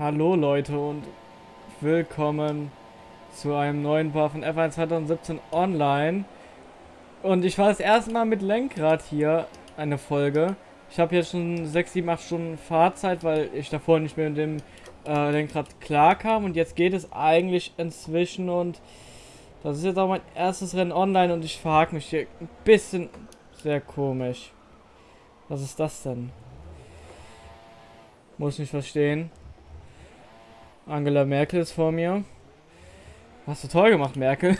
Hallo Leute und willkommen zu einem neuen Paar von F1 2017 Online. Und ich war das erste Mal mit Lenkrad hier, eine Folge. Ich habe jetzt schon 6, 7, 8 Stunden Fahrzeit, weil ich davor nicht mehr mit dem äh, Lenkrad klar kam. Und jetzt geht es eigentlich inzwischen und das ist jetzt auch mein erstes Rennen online und ich verhake mich hier ein bisschen sehr komisch. Was ist das denn? Muss nicht verstehen. Angela Merkel ist vor mir. Hast du toll gemacht, Merkel.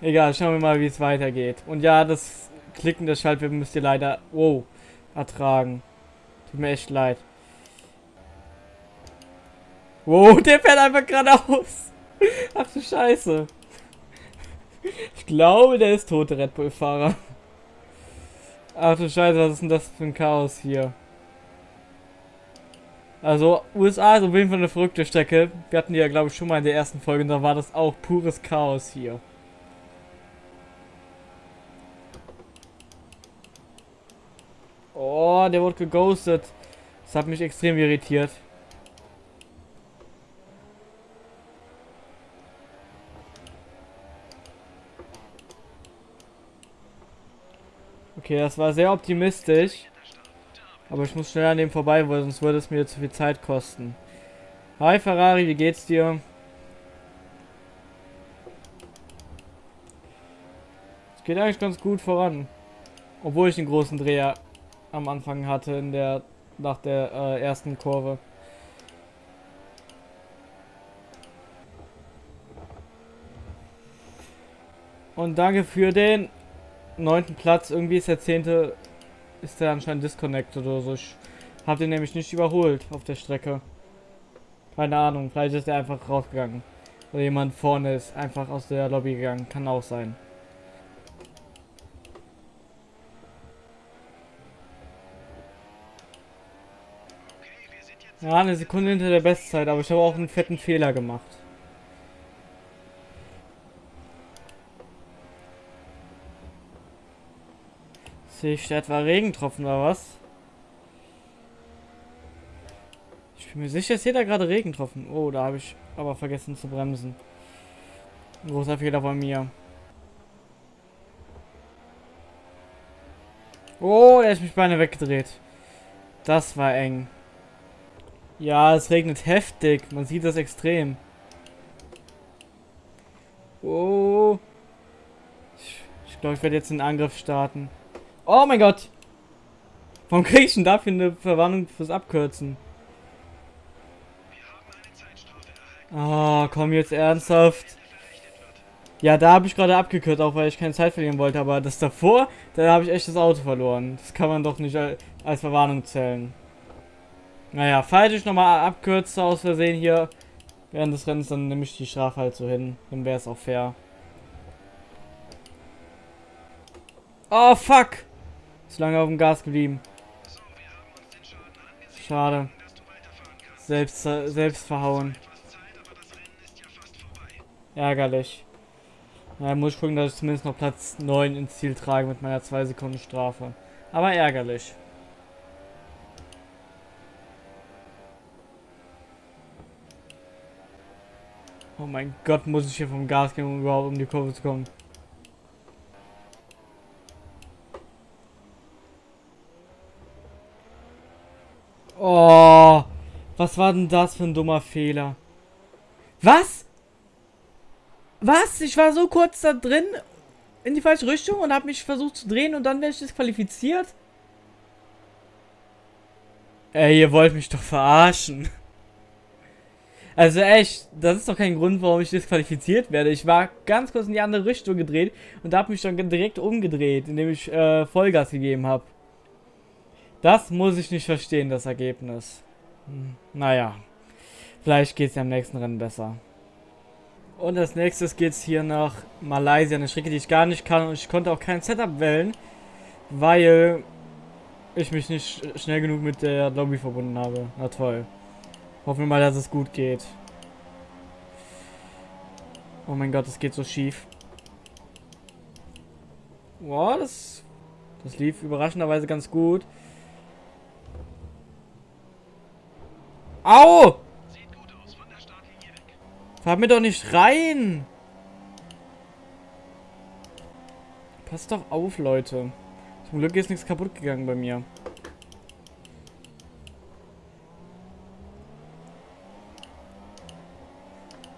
Egal, schauen wir mal, wie es weitergeht. Und ja, das Klicken der Schaltwippen müsst ihr leider... Wow, ertragen. Tut mir echt leid. Wow, der fährt einfach geradeaus. Ach du Scheiße. Ich glaube, der ist tote Red Bull-Fahrer. Ach du Scheiße, was ist denn das für ein Chaos hier? Also, USA ist auf jeden Fall eine verrückte Strecke. Wir hatten die ja, glaube ich, schon mal in der ersten Folge und da war das auch pures Chaos hier. Oh, der wurde geghostet. Das hat mich extrem irritiert. Okay, das war sehr optimistisch. Aber ich muss schnell an dem vorbei, weil sonst würde es mir zu viel Zeit kosten. Hi Ferrari, wie geht's dir? Es geht eigentlich ganz gut voran. Obwohl ich den großen Dreher am Anfang hatte in der nach der äh, ersten Kurve. Und danke für den neunten Platz. Irgendwie ist der zehnte, ist der anscheinend disconnected oder so. Ich habe den nämlich nicht überholt auf der Strecke. Keine Ahnung, vielleicht ist er einfach rausgegangen. Oder jemand vorne ist einfach aus der Lobby gegangen. Kann auch sein. Ja, eine Sekunde hinter der Bestzeit, aber ich habe auch einen fetten Fehler gemacht. Sehe ich etwa Regentropfen oder was? Ich bin mir sicher, es hier da gerade Regentropfen. Oh, da habe ich aber vergessen zu bremsen. Ein großer Fehler von mir. Oh, der ist mich beinahe weggedreht. Das war eng. Ja, es regnet heftig. Man sieht das extrem. Oh. Ich, ich glaube, ich werde jetzt einen Angriff starten. Oh mein Gott. Warum kriege ich denn dafür eine Verwarnung fürs Abkürzen? Oh, komm jetzt ernsthaft. Ja, da habe ich gerade abgekürzt, auch weil ich keine Zeit verlieren wollte. Aber das davor, da habe ich echt das Auto verloren. Das kann man doch nicht als Verwarnung zählen. Naja, falls ich nochmal abkürze aus Versehen hier während des Rennens, dann nehme ich die Strafe halt so hin. Dann wäre es auch fair. Oh, fuck! Zu lange auf dem Gas geblieben. Schade. Selbst, selbst verhauen. Ärgerlich. Na, muss ich gucken, dass ich zumindest noch Platz 9 ins Ziel trage mit meiner 2 Sekunden Strafe. Aber ärgerlich. Oh mein Gott, muss ich hier vom Gas gehen, um überhaupt um die Kurve zu kommen. Oh, was war denn das für ein dummer Fehler? Was? Was? Ich war so kurz da drin in die falsche Richtung und habe mich versucht zu drehen und dann werde ich disqualifiziert? Ey, ihr wollt mich doch verarschen. Also echt, das ist doch kein Grund, warum ich disqualifiziert werde. Ich war ganz kurz in die andere Richtung gedreht und habe mich dann direkt umgedreht, indem ich äh, Vollgas gegeben habe. Das muss ich nicht verstehen, das Ergebnis. Hm, naja, vielleicht geht es ja im nächsten Rennen besser. Und als nächstes geht es hier nach Malaysia, eine Strecke, die ich gar nicht kann und ich konnte auch kein Setup wählen, weil ich mich nicht schnell genug mit der Lobby verbunden habe. Na toll. Hoffen wir mal, dass es gut geht. Oh mein Gott, es geht so schief. Boah, das, das lief überraschenderweise ganz gut. Au! Fahr mir doch nicht rein! Passt doch auf, Leute. Zum Glück ist nichts kaputt gegangen bei mir.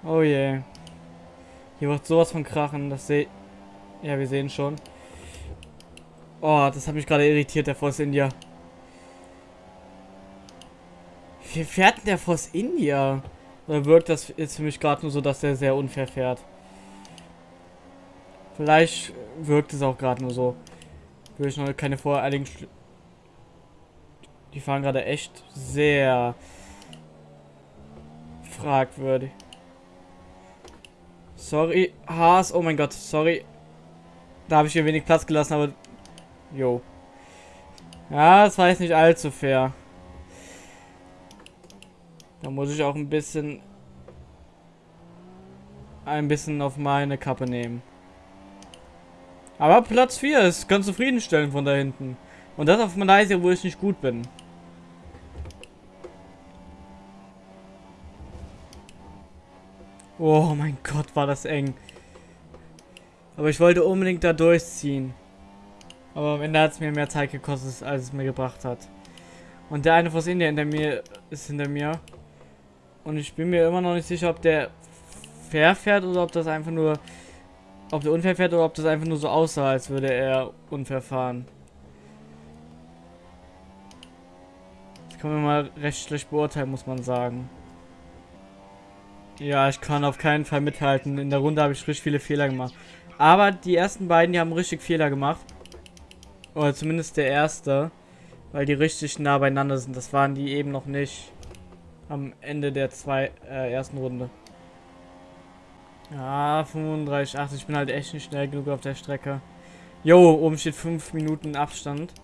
Oh je. Yeah. Hier wird sowas von krachen, das sehe... Ja, wir sehen schon. Oh, das hat mich gerade irritiert, der Force India. Wie fährt denn der Force India? Oder wirkt das jetzt für mich gerade nur so, dass der sehr unfair fährt? Vielleicht wirkt es auch gerade nur so. Will ich noch keine voreiligen... Schl Die fahren gerade echt sehr fragwürdig. Sorry, Haas. Oh mein Gott, sorry. Da habe ich hier wenig Platz gelassen, aber... Jo. Ja, das war jetzt nicht allzu fair. Da muss ich auch ein bisschen... Ein bisschen auf meine Kappe nehmen. Aber Platz 4 ist ganz zufriedenstellend von da hinten. Und das auf Malaysia, wo ich nicht gut bin. Oh mein Gott, war das eng. Aber ich wollte unbedingt da durchziehen. Aber am Ende hat es mir mehr Zeit gekostet, als es mir gebracht hat. Und der eine aus Indien hinter mir ist hinter mir. Und ich bin mir immer noch nicht sicher, ob der fair fährt oder ob das einfach nur... Ob der unfair fährt oder ob das einfach nur so aussah, als würde er unfair fahren. Das kann man mal recht schlecht beurteilen, muss man sagen. Ja, ich kann auf keinen Fall mithalten. In der Runde habe ich richtig viele Fehler gemacht. Aber die ersten beiden, die haben richtig Fehler gemacht. Oder zumindest der erste. Weil die richtig nah beieinander sind. Das waren die eben noch nicht. Am Ende der zwei, äh, ersten Runde. Ja, 35, 8. Ich bin halt echt nicht schnell genug auf der Strecke. Jo, oben steht 5 Minuten Abstand.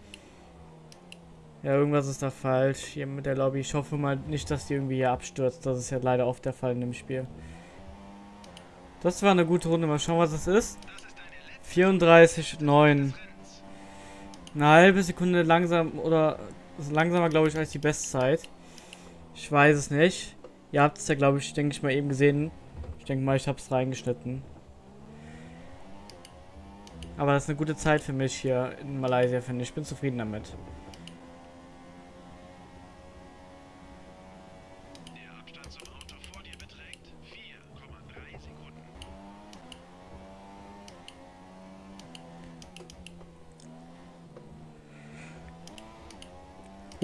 Ja, irgendwas ist da falsch hier mit der Lobby. Ich hoffe mal nicht, dass die irgendwie hier abstürzt. Das ist ja leider oft der Fall in dem Spiel. Das war eine gute Runde. Mal schauen, was das ist. 34,9. Eine halbe Sekunde langsam oder langsamer, glaube ich, als die Bestzeit. Ich weiß es nicht. Ihr habt es ja, glaube ich, denke ich mal eben gesehen. Ich denke mal, ich habe es reingeschnitten. Aber das ist eine gute Zeit für mich hier in Malaysia, finde ich. Ich bin zufrieden damit.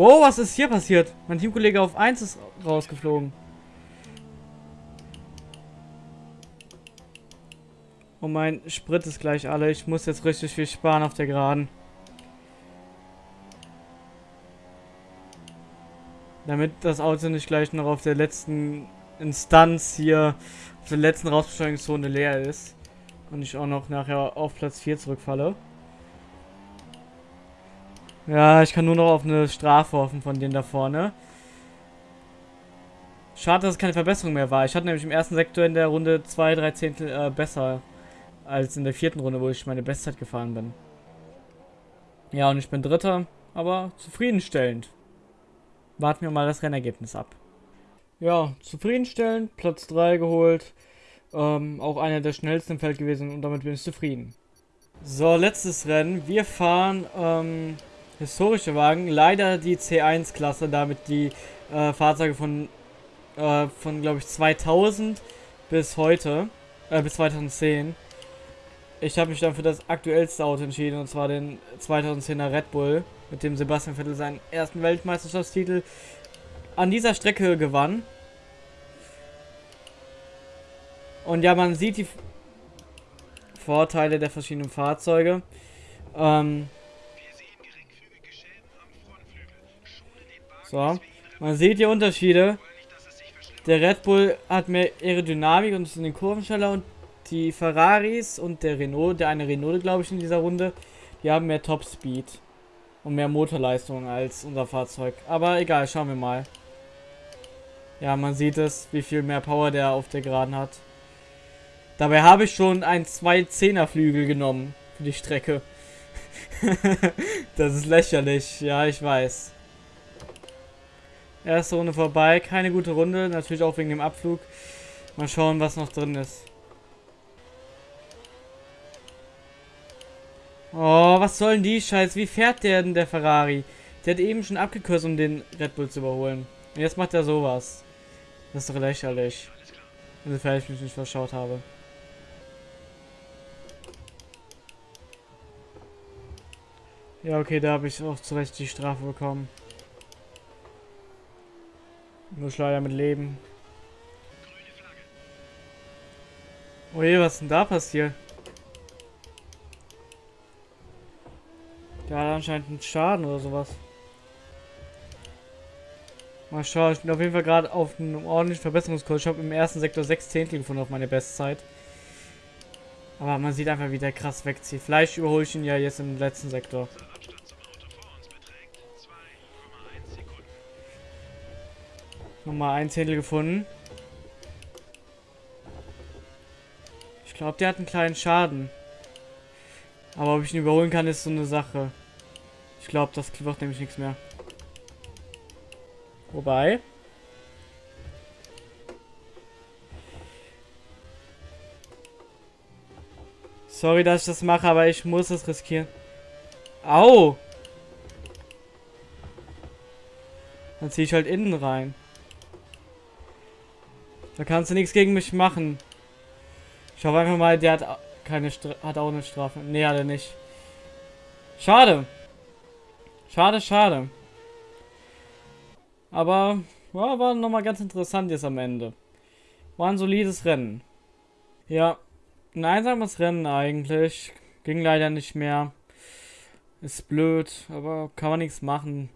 Wow, was ist hier passiert? Mein Teamkollege auf 1 ist rausgeflogen. Und mein Sprit ist gleich alle. Ich muss jetzt richtig viel sparen auf der Geraden. Damit das Auto nicht gleich noch auf der letzten Instanz hier, auf der letzten Rausbeschleunigungszone leer ist. Und ich auch noch nachher auf Platz 4 zurückfalle. Ja, ich kann nur noch auf eine Strafe hoffen von denen da vorne. Schade, dass es keine Verbesserung mehr war. Ich hatte nämlich im ersten Sektor in der Runde zwei, drei Zehntel äh, besser als in der vierten Runde, wo ich meine Bestzeit gefahren bin. Ja, und ich bin Dritter, aber zufriedenstellend. Warten wir mal das Rennergebnis ab. Ja, zufriedenstellend, Platz 3 geholt. Ähm, auch einer der schnellsten im Feld gewesen und damit bin ich zufrieden. So, letztes Rennen. Wir fahren ähm, historische Wagen. Leider die C1-Klasse, damit die äh, Fahrzeuge von, äh, von glaube ich, 2000 bis heute, äh, bis 2010. Ich habe mich dann für das aktuellste Auto entschieden, und zwar den 2010er Red Bull, mit dem Sebastian Vettel seinen ersten Weltmeisterschaftstitel an dieser Strecke gewann. Und ja, man sieht die Vorteile der verschiedenen Fahrzeuge. Ähm, So. Man sieht die Unterschiede. Der Red Bull hat mehr Aerodynamik und ist in den Kurven schneller und die Ferraris und der Renault, der eine Renault glaube ich in dieser Runde, die haben mehr Top Speed und mehr Motorleistung als unser Fahrzeug. Aber egal, schauen wir mal. Ja, man sieht es, wie viel mehr Power der auf der Geraden hat. Dabei habe ich schon einen 2-10er Flügel genommen für die Strecke. das ist lächerlich, ja, ich weiß. Erste Runde vorbei. Keine gute Runde. Natürlich auch wegen dem Abflug. Mal schauen, was noch drin ist. Oh, was soll denn die Scheiß? Wie fährt der denn, der Ferrari? Der hat eben schon abgekürzt, um den Red Bull zu überholen. Und jetzt macht er sowas. Das ist doch lächerlich. Insofern ich mich nicht verschaut habe. Ja, okay, da habe ich auch zu Recht die Strafe bekommen. Muss leider mit leben. Oh je, was ist denn da passiert? Der hat anscheinend einen Schaden oder sowas. Mal schauen, ich bin auf jeden Fall gerade auf einem ordentlichen Verbesserungskurs. Ich habe im ersten Sektor 6 Zehntel gefunden auf meine Bestzeit. Aber man sieht einfach, wie der krass wegzieht. Vielleicht überhole ich ihn ja jetzt im letzten Sektor. Nochmal ein Zehntel gefunden. Ich glaube, der hat einen kleinen Schaden. Aber ob ich ihn überholen kann, ist so eine Sache. Ich glaube, das wird nämlich nichts mehr. Wobei. Sorry, dass ich das mache, aber ich muss es riskieren. Au! Dann ziehe ich halt innen rein. Da kannst du nichts gegen mich machen. Ich hoffe einfach mal, der hat keine Stra hat auch eine Strafe. Nee, hat er nicht. Schade. Schade, schade. Aber ja, war nochmal ganz interessant jetzt am Ende. War ein solides Rennen. Ja, ein einsames Rennen eigentlich. Ging leider nicht mehr. Ist blöd, aber kann man nichts machen.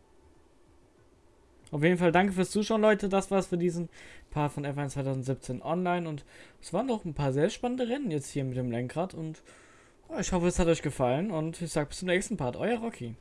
Auf jeden Fall danke fürs Zuschauen, Leute. Das war's für diesen Part von F1 2017 online. Und es waren doch ein paar sehr spannende Rennen jetzt hier mit dem Lenkrad. Und ich hoffe, es hat euch gefallen. Und ich sage bis zum nächsten Part. Euer Rocky.